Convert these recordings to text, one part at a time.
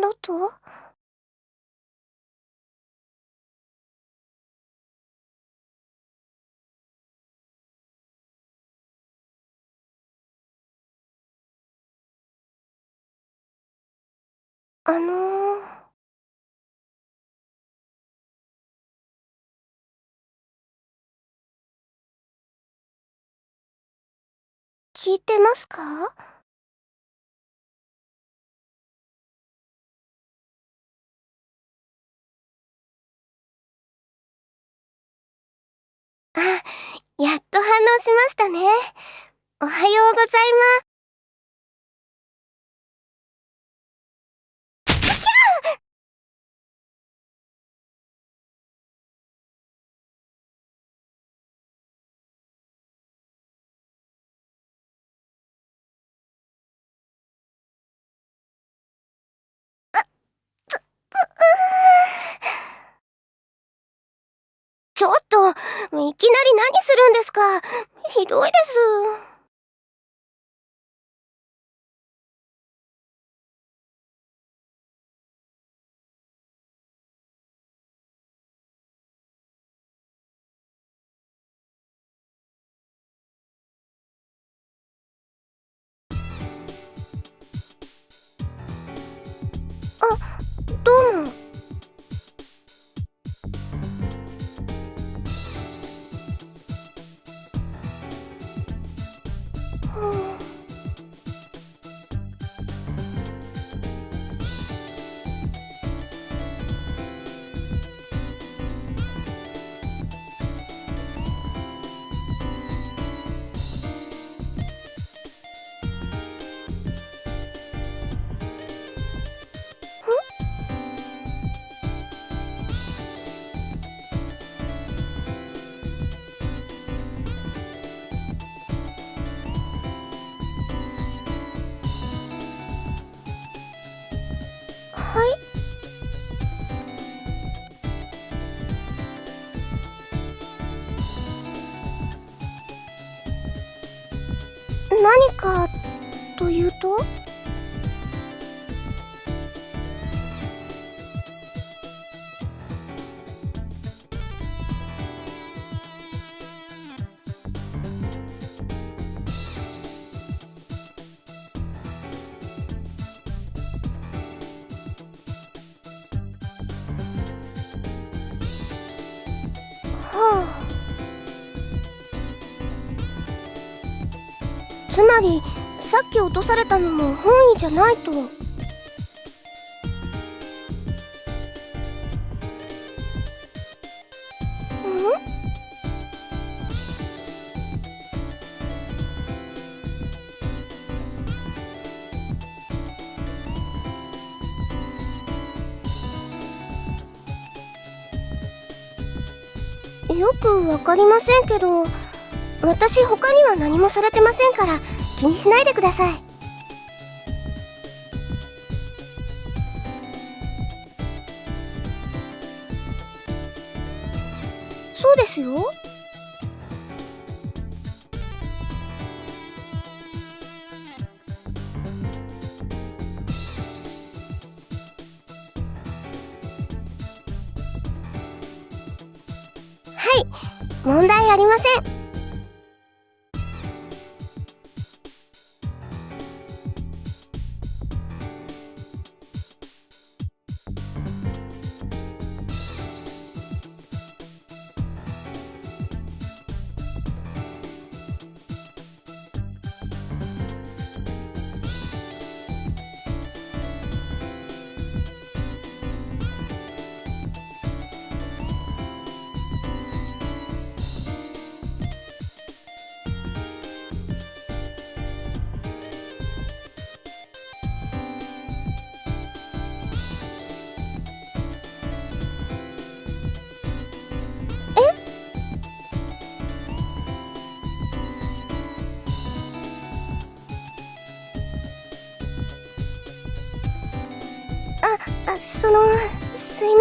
ロト？あのー、聞いてますか？あ、やっと反応しましたね。おはようございます。ちょっと、いきなり何するんですか？ひどいです。と？たのも本意じゃないと。よくわかりませんけど私他には何もされてませんから気にしないでください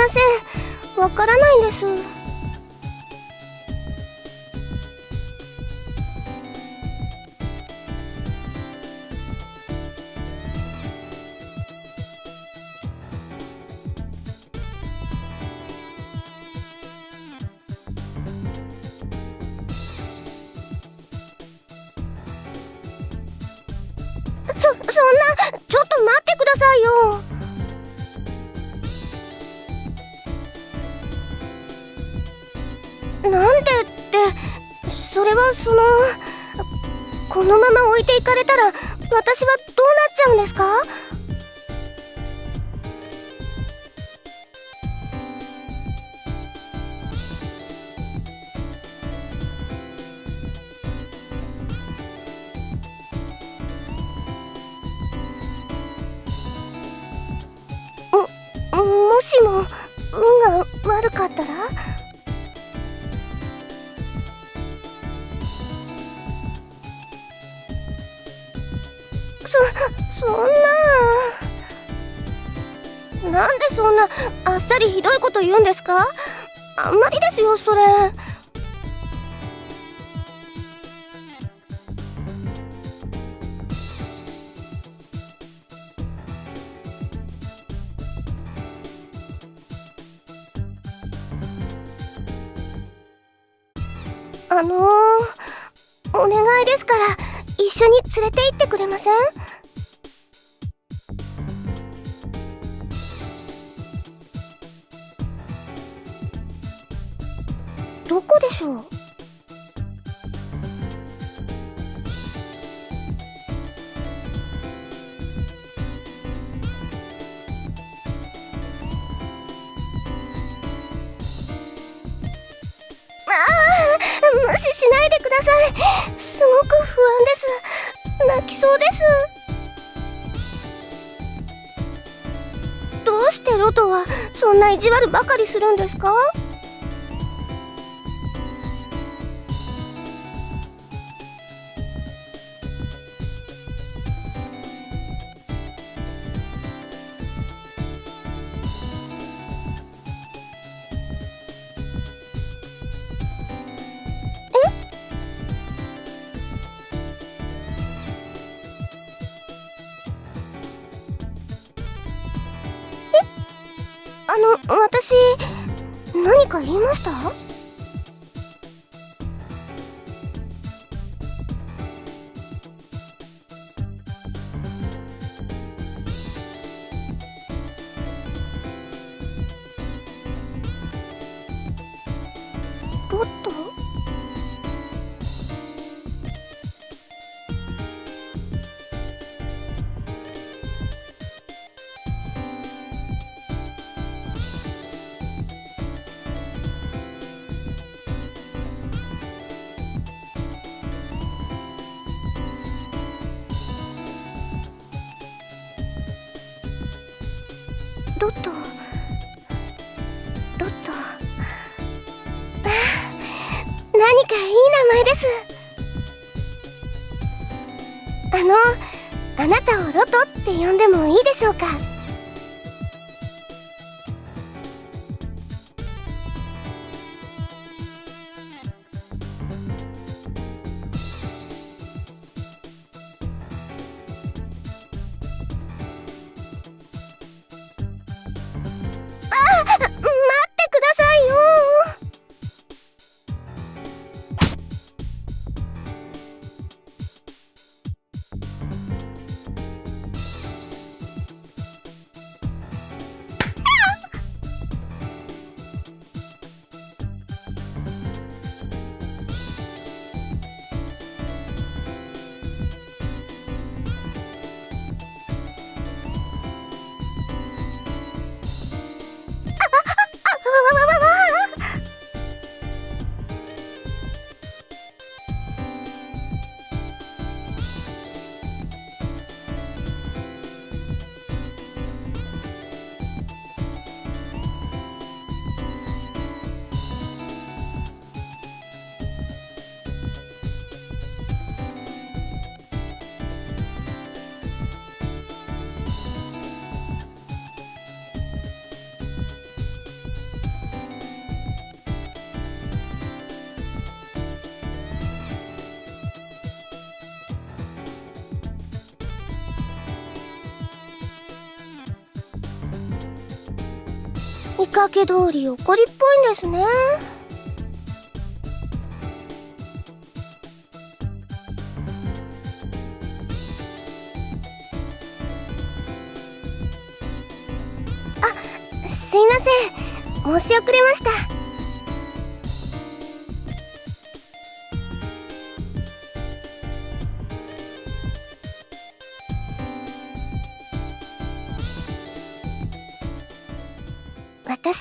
ません。わからないんです。悪かったら？そそんな。なんでそんなあっさりひどいこと言うんですか？あんまりですよそれ。緒に連れて行ってくれません？どこでしょう？無視しないでください。すごく不安です。泣きそうです。どうしてロトはそんな意地悪ばかりするんですか？んでもいいでしょうか？見かけ通り怒りっぽいんですね。あすいません。申し遅れました。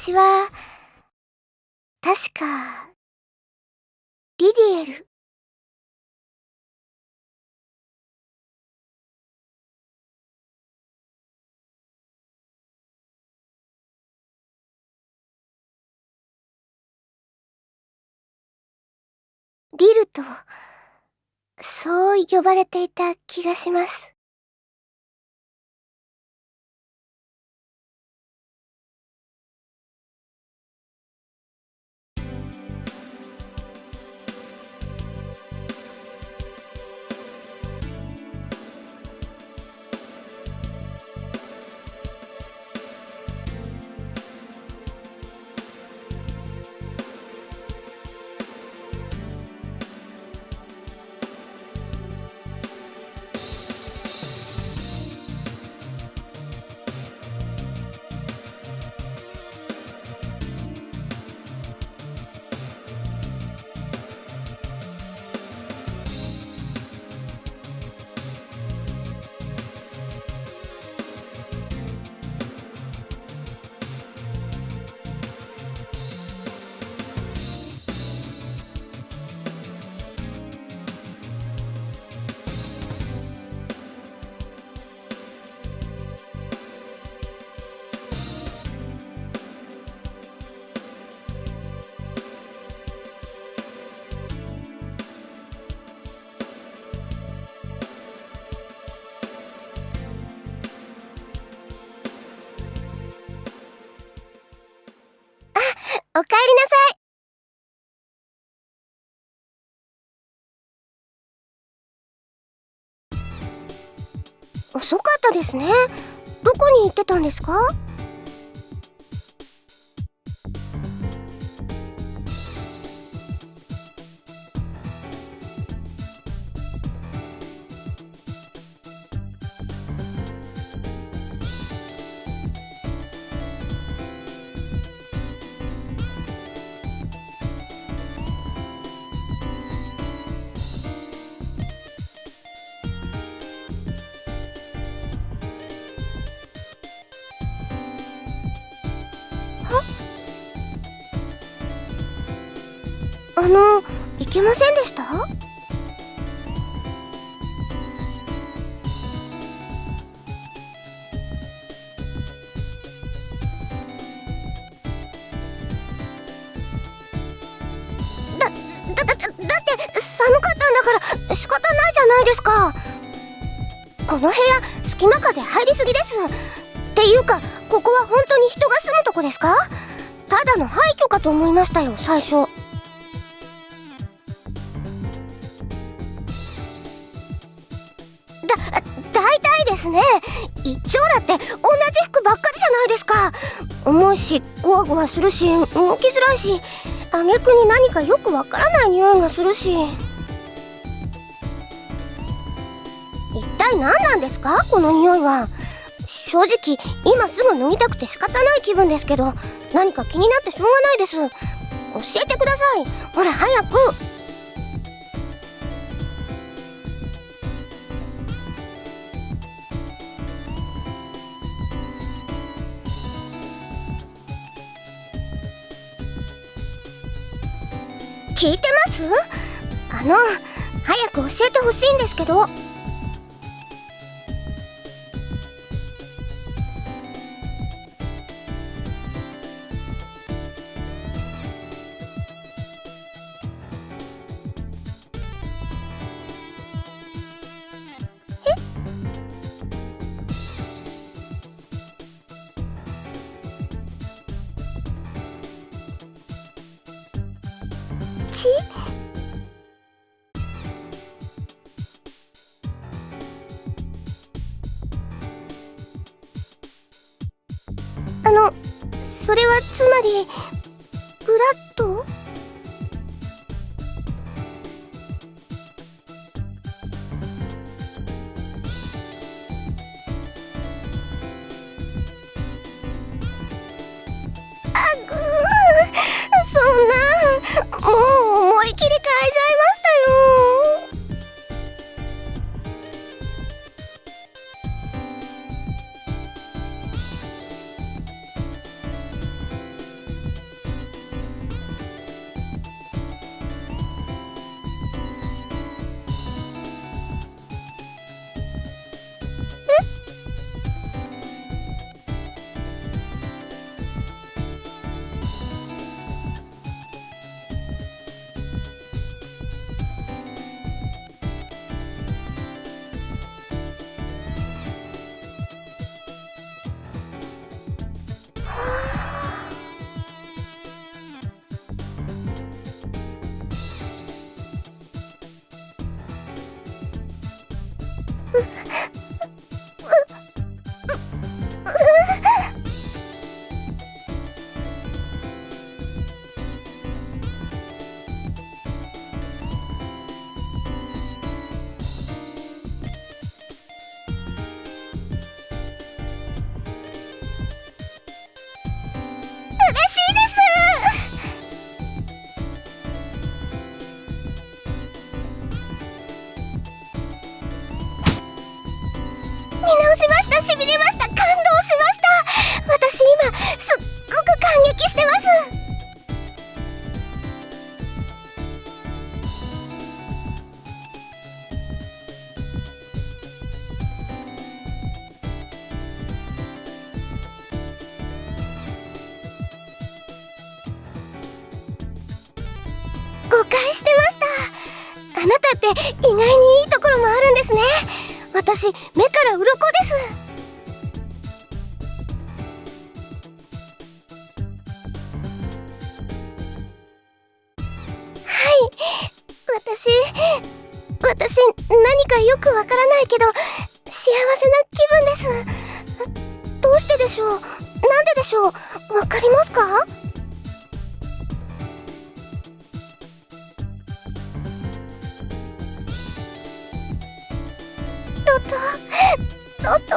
私は、確か、リディエル。リルと、そう呼ばれていた気がします。ですね。どこに行ってたんですか？あのいけませんでした？だ、だ、って寒かったんだから仕方ないじゃないですか。この部屋隙間風入りすぎです。っていうかここは本当に人が住むとこですか？ただの廃墟かと思いましたよ最初。重いしゴワゴワするし動きづらいし挙句に何かよくわからない匂いがするし。一体何なんですか？この匂いは。正直今すぐ脱ぎたくて仕方ない気分ですけど何か気になってしょうがないです。教えてください。ほら早く。聞いてます？あの早く教えてほしいんですけど。あ私私何かよくわからないけど幸せな気分です。どうしてでしょう？なんででしょう？わかりますか？ロトロト。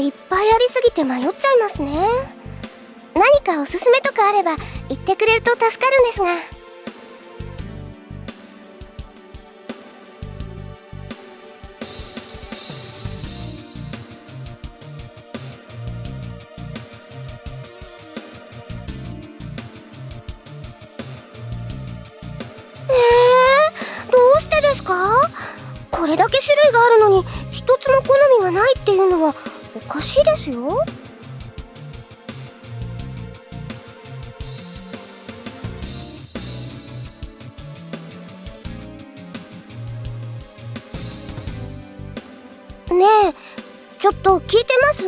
いっぱいありすぎて迷っちゃいますね。何かおすすめとかあれば言ってくれると助かるんですが。えー、どうしてですか？これだけ種類があるのに一つも好みがないっていうのはおかしいですよ。ねえちょっと聞いてます？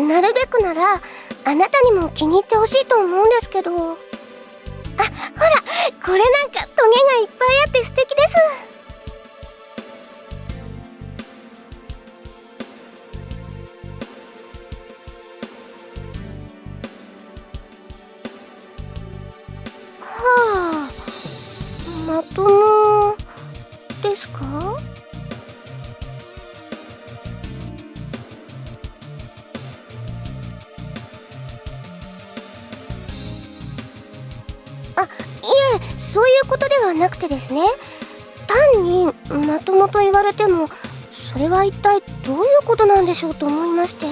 なるべくならあなたにも気に入ってほしいと思うんですけど。あほらこれなんかトゲがいっぱいあって素敵です。まともですか？あいえそういうことではなくてですね。単にまともと言われてもそれは一体どういうことなんでしょうと思いまして。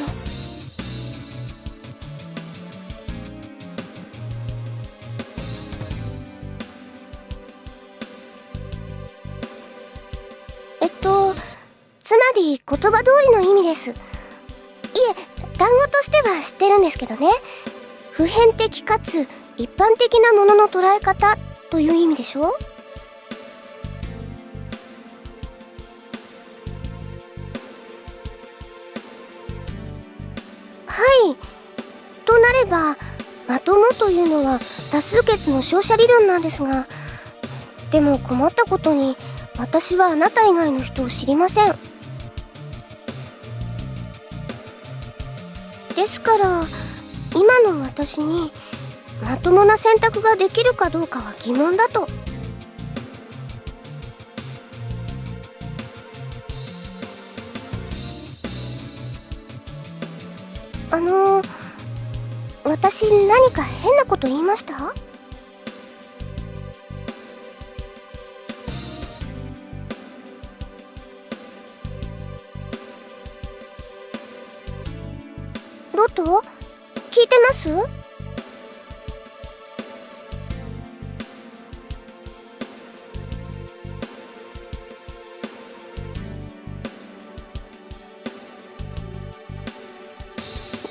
けどね。普遍的かつ一般的なものの捉え方という意味でしょ？はい。となればまともというのは多数決の照射理論なんですがでも困ったことに私はあなた以外の人を知りません。ですから今の私にまともな選択ができるかどうかは疑問だと。あの私何か変なこと言いました？ます？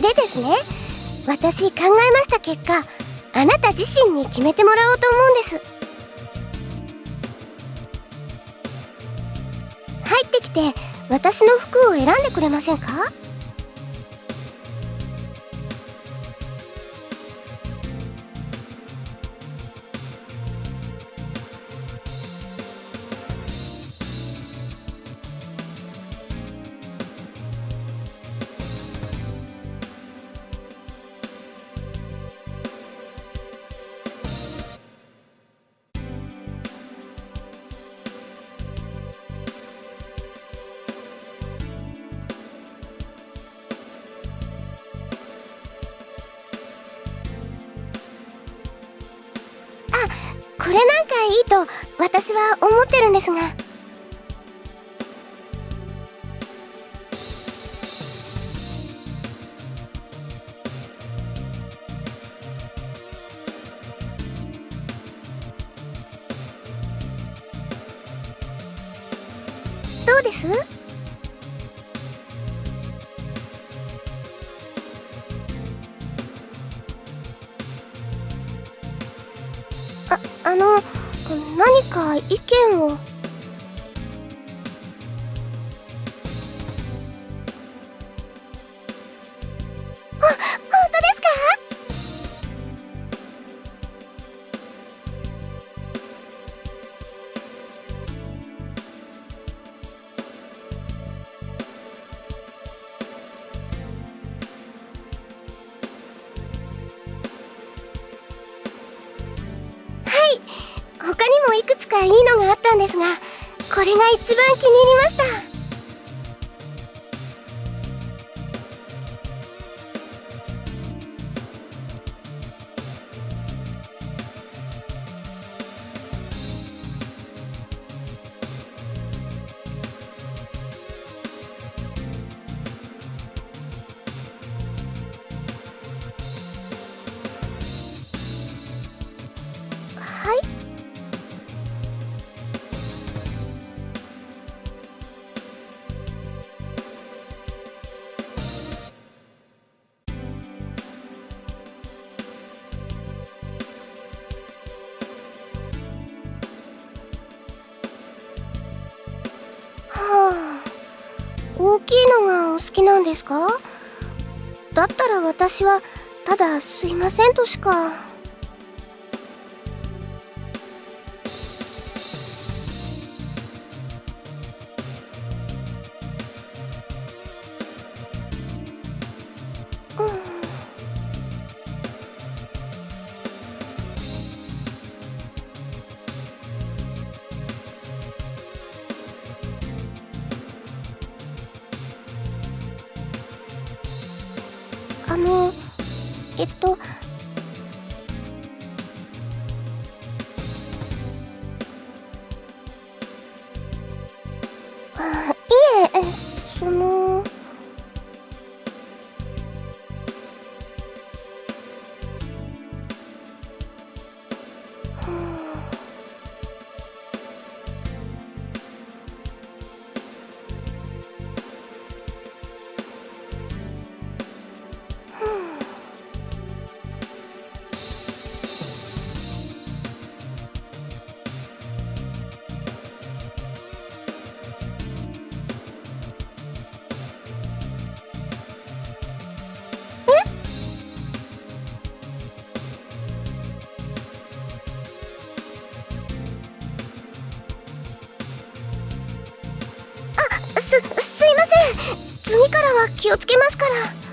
でですね私考えました結果あなた自身に決めてもらおうと思うんです。入ってきて私の服を選んでくれませんか？れなんかいいと私は思ってるんですが。ですか？だったら私はただすいませんとしか。はい。ますから。